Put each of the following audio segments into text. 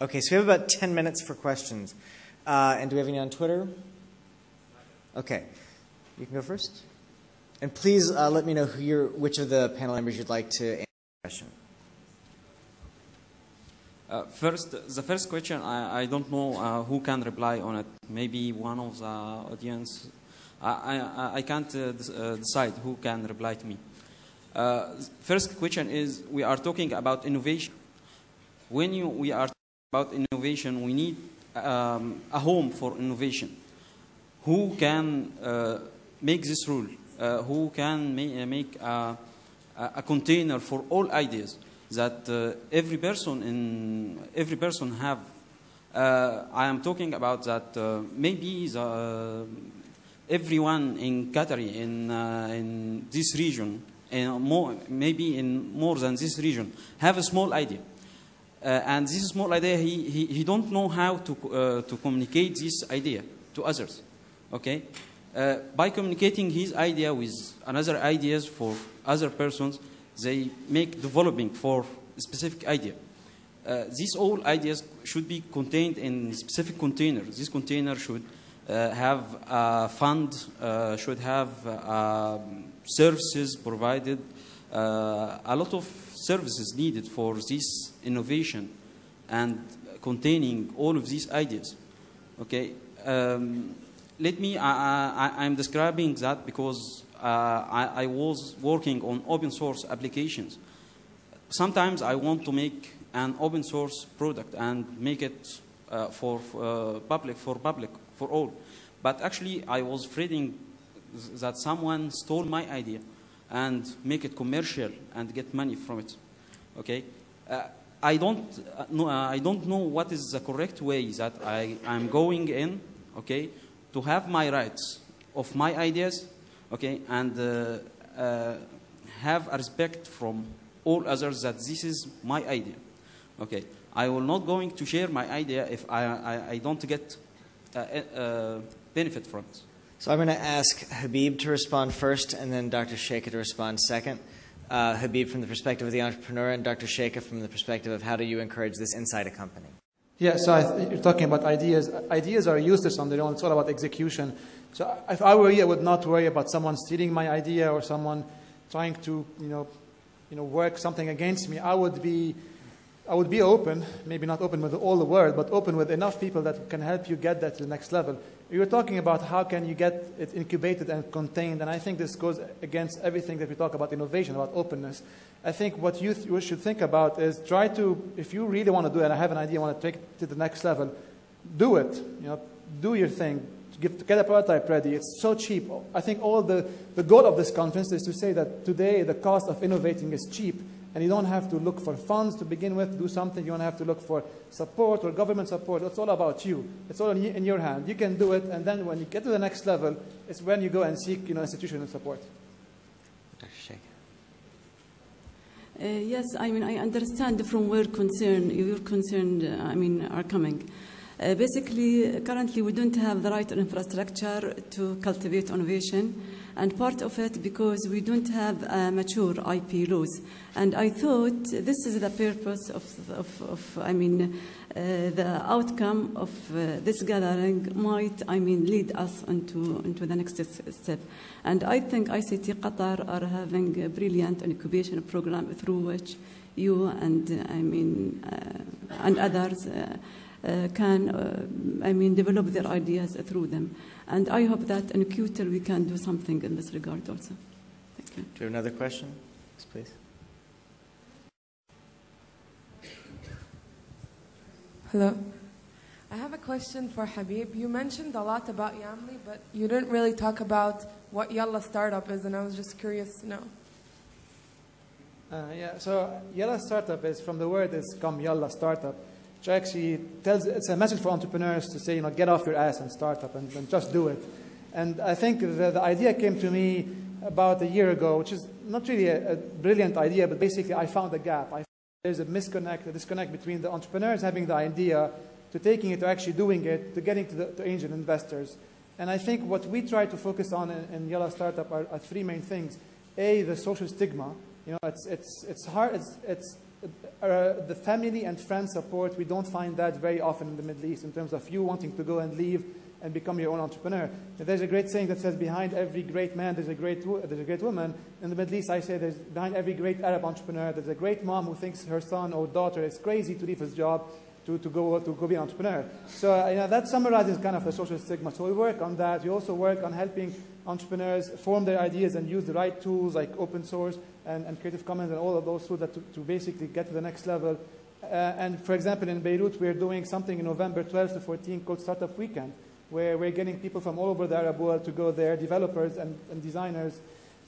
Okay, so we have about 10 minutes for questions. Uh, and do we have any on Twitter? Okay, you can go first. And please uh, let me know who you're, which of the panel members you'd like to answer the question. Uh, first, the first question, I, I don't know uh, who can reply on it. Maybe one of the audience. I, I, I can't uh, uh, decide who can reply to me. Uh, first question is, we are talking about innovation. When you, we are about innovation, we need um, a home for innovation. Who can uh, make this rule? Uh, who can ma- make a, a container for all ideas that uh, every person in every person have? Uh, I am talking about that uh, maybe the, everyone in Qatar in uh, in this region and more maybe in more than this region have a small idea. Uh, and this small idea, he, he, he don't know how to, uh, to communicate this idea to others. Okay? Uh, by communicating his idea with another ideas for other persons, they make developing for specific idea. Uh, these all ideas should be contained in specific containers. This container should uh, have a fund, uh, should have uh, services provided, uh, a lot of services needed for this innovation and containing all of these ideas. Okay, um, let me. I, I'm describing that because uh, I, I was working on open source applications. Sometimes I want to make an open source product and make it uh, for uh, public, for public, for all. But actually, I was afraid that someone stole my idea and make it commercial and get money from it. Okay, uh, I don't uh, know. Uh, I don't know what is the correct way that I am going in. Okay, to have my rights of my ideas. Okay, and uh, uh, have a respect from all others that this is my idea. Okay, I will not going to share my idea if I I, I don't get uh, uh, benefit from it. So I'm going to ask Habib to respond first, and then Dr. Sheikha to respond second. Uh, Habib from the perspective of the entrepreneur, and Dr. Sheikha from the perspective of how do you encourage this inside a company. Yeah, so th- you're talking about ideas. Ideas are useless on their own. It's all about execution. So if I were you, I would not worry about someone stealing my idea or someone trying to, you know, you know, work something against me. I would be, I would be open. Maybe not open with all the world, but open with enough people that can help you get that to the next level. You were talking about how can you get it incubated and contained, and I think this goes against everything that we talk about innovation, about openness. I think what you, th- should think about is try to, if you really want to do it, and I have an idea, I want to take it to the next level, do it. You know, do your thing. Give, get a prototype ready. It's so cheap. I think all the, the goal of this conference is to say that today the cost of innovating is cheap, and you don't have to look for funds to begin with do something. You don't have to look for support or government support. It's all about you. It's all in your hand. You can do it, and then when you get to the next level, it's when you go and seek you know, institutional support. Uh, yes, I mean, I understand from where concern, your concern, uh, I mean, are coming. Uh, basically, currently we don't have the right infrastructure to cultivate innovation, and part of it because we don't have uh, mature IP laws. And I thought this is the purpose of, of, of I mean, uh, the outcome of uh, this gathering might, I mean, lead us into, into the next step. And I think ICT Qatar are having a brilliant incubation program through which you and, I mean, uh, and others uh, can, uh, I mean, develop their ideas through them. And I hope that in Qatar we can do something in this regard also. Thank you. Do you have another question? Yes, please. Hello. I have a question for Habib. You mentioned a lot about Yamli, but you didn't really talk about what Yalla startup is, and I was just curious to know. Uh, yeah, so Yalla Startup is from the word is come Yalla Startup, which actually tells it's a message for entrepreneurs to say, you know, get off your ass and start up and, and just do it. And I think the, the idea came to me about a year ago, which is not really a, a brilliant idea, but basically I found a gap. I there's a misconnect, a disconnect between the entrepreneurs having the idea to taking it to actually doing it to getting to the to angel investors. And I think what we try to focus on in, in Yalla Startup are, are three main things. A, the social stigma. You know, it's, it's, it's hard, it's, it's uh, the family and friend support, we don't find that very often in the Middle East in terms of you wanting to go and leave and become your own entrepreneur. There's a great saying that says, behind every great man, there's a great, there's a great woman. In the Middle East, I say, there's behind every great Arab entrepreneur, there's a great mom who thinks her son or daughter is crazy to leave his job to, to, go, to go be an entrepreneur. So uh, you know, that summarizes kind of the social stigma. So we work on that. We also work on helping entrepreneurs form their ideas and use the right tools like open source and, and Creative Commons and all of those tools that to, to basically get to the next level. Uh, and for example, in Beirut, we're doing something in November 12 to 14 called Startup Weekend where we're getting people from all over the Arab world to go there, developers and, and designers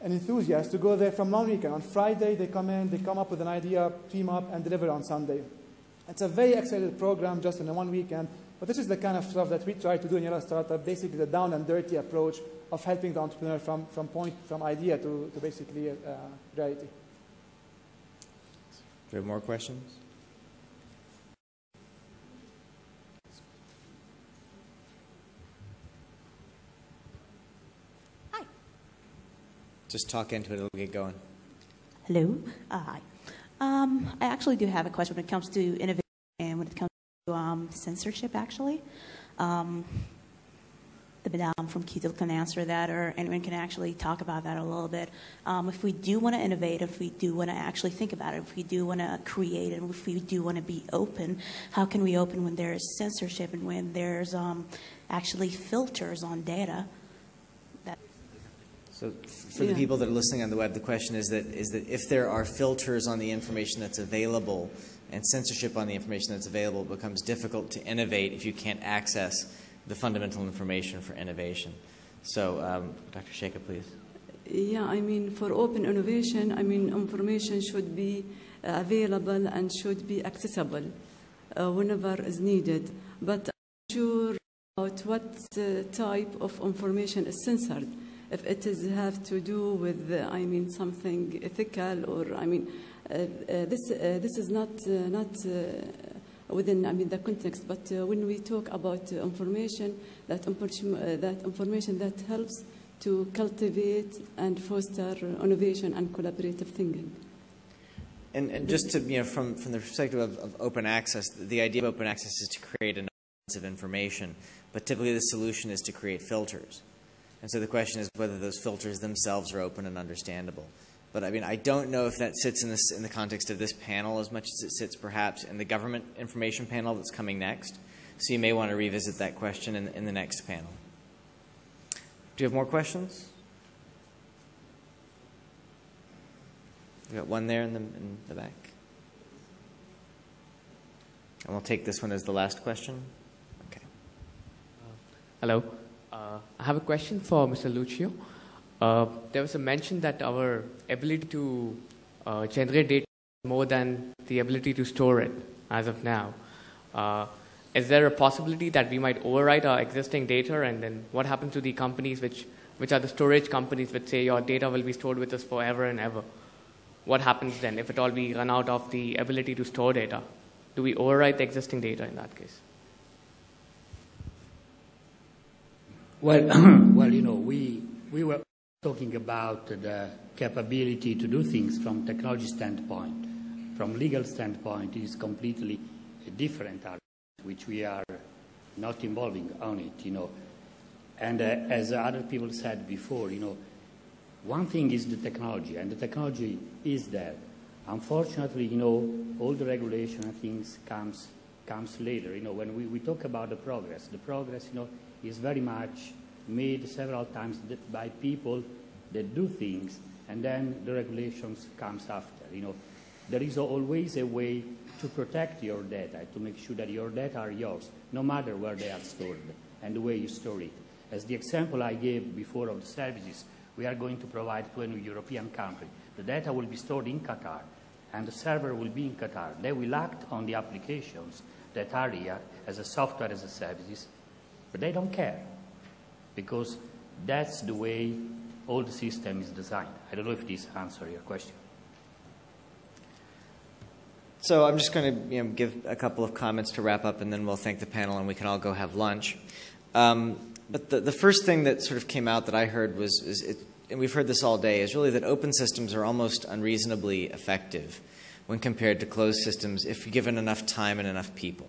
and enthusiasts to go there from long weekend. On Friday, they come in, they come up with an idea, team up, and deliver on Sunday. It's a very accelerated program just in a one weekend, but this is the kind of stuff that we try to do in Yalla Startup, basically the down and dirty approach of helping the entrepreneur from, from point, from idea to, to basically uh, reality. Do we have more questions? Hi. Just talk into it, and it'll get going. Hello. Uh, hi. Um, I actually do have a question when it comes to innovation and when it comes to um, censorship, actually. Um, the madam from Qtel can answer that, or anyone can actually talk about that a little bit. Um, if we do want to innovate, if we do want to actually think about it, if we do want to create, and if we do want to be open, how can we open when there is censorship and when there's um, actually filters on data? So for yeah. the people that are listening on the web, the question is that is that if there are filters on the information that's available and censorship on the information that's available, it becomes difficult to innovate if you can't access the fundamental information for innovation. So, um, Dr. Sheikha, please. Yeah, I mean, for open innovation, I mean, information should be available and should be accessible uh, whenever is needed. But I'm sure about what uh, type of information is censored if it is have to do with, uh, I mean, something ethical or, I mean, uh, uh, this, uh, this is not, uh, not uh, within, I mean, the context, but when we talk about information, that, that information that helps to cultivate and foster innovation and collaborative thinking. And, and just to, you know, from, from the perspective of, of open access, the idea of open access is to create enough of information, but typically the solution is to create filters. And so the question is whether those filters themselves are open and understandable. But I mean, I don't know if that sits in, this, in the context of this panel as much as it sits perhaps in the government information panel that's coming next. So you may want to revisit that question in, in the next panel. Do you have more questions? We got one there in the, in the back. And we'll take this one as the last question. Okay. hello. Uh, I have a question for Mr. Lucio. Uh, there was a mention that our ability to uh, generate data is more than the ability to store it as of now. Uh, is there a possibility that we might overwrite our existing data and then what happens to the companies which, which are the storage companies which say your data will be stored with us forever and ever? What happens then if at all we run out of the ability to store data? Do we overwrite the existing data in that case? Well, well, you know, we, we were talking about the capability to do things from technology standpoint. From legal standpoint, it is completely different argument, which we are not involving on it, you know. And uh, as other people said before, you know, one thing is the technology, and the technology is there. Unfortunately, you know, all the regulation and things comes comes later. You know, when we, we talk about the progress, the progress, you know, is very much made several times by people that do things, and then the regulations comes after. You know, there is always a way to protect your data, to make sure that your data are yours, no matter where they are stored and the way you store it. As the example I gave before of the services, we are going to provide to a European country. The data will be stored in Qatar, and the server will be in Qatar. They will act on the applications that are here as a software as a services, but they don't care because that's the way all the system is designed. I don't know if this answers your question. So I'm just going to you know, give a couple of comments to wrap up, and then we'll thank the panel, and we can all go have lunch. Um, but the, the first thing that sort of came out that I heard was, it, and we've heard this all day, is really that open systems are almost unreasonably effective when compared to closed systems if given enough time and enough people.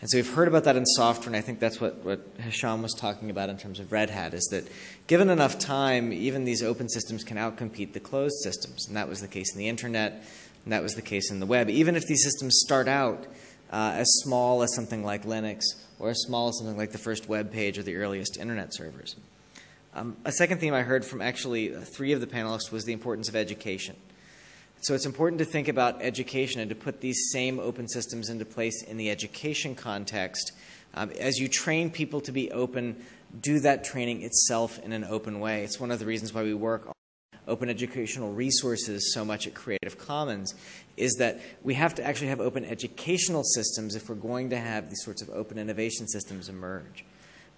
And so we've heard about that in software, and I think that's what, what Hisham was talking about in terms of Red Hat, is that given enough time, even these open systems can outcompete the closed systems. And that was the case in the internet, and that was the case in the web. Even if these systems start out uh, as small as something like Linux, or as small as something like the first web page or the earliest internet servers. Um, a second theme I heard from actually three of the panelists was the importance of education. So it's important to think about education and to put these same open systems into place in the education context. Um, as you train people to be open, do that training itself in an open way. It's one of the reasons why we work on open educational resources so much at Creative Commons is that we have to actually have open educational systems if we're going to have these sorts of open innovation systems emerge.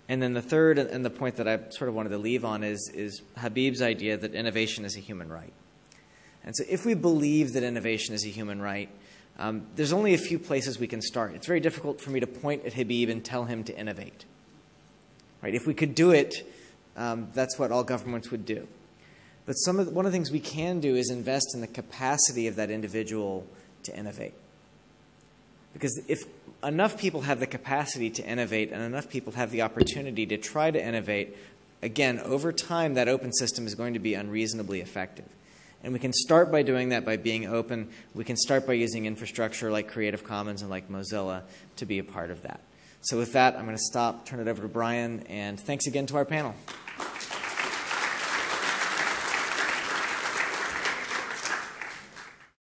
And then the third and the point that I sort of wanted to leave on is, is Habib's idea that innovation is a human right. And so, if we believe that innovation is a human right, um, there's only a few places we can start. It's very difficult for me to point at Habib and tell him to innovate. Right? If we could do it, um, that's what all governments would do. But some of the, one of the things we can do is invest in the capacity of that individual to innovate. Because if enough people have the capacity to innovate and enough people have the opportunity to try to innovate, again, over time, that open system is going to be unreasonably effective. And we can start by doing that by being open. We can start by using infrastructure like Creative Commons and like Mozilla to be a part of that. So, with that, I'm going to stop, turn it over to Brian, and thanks again to our panel.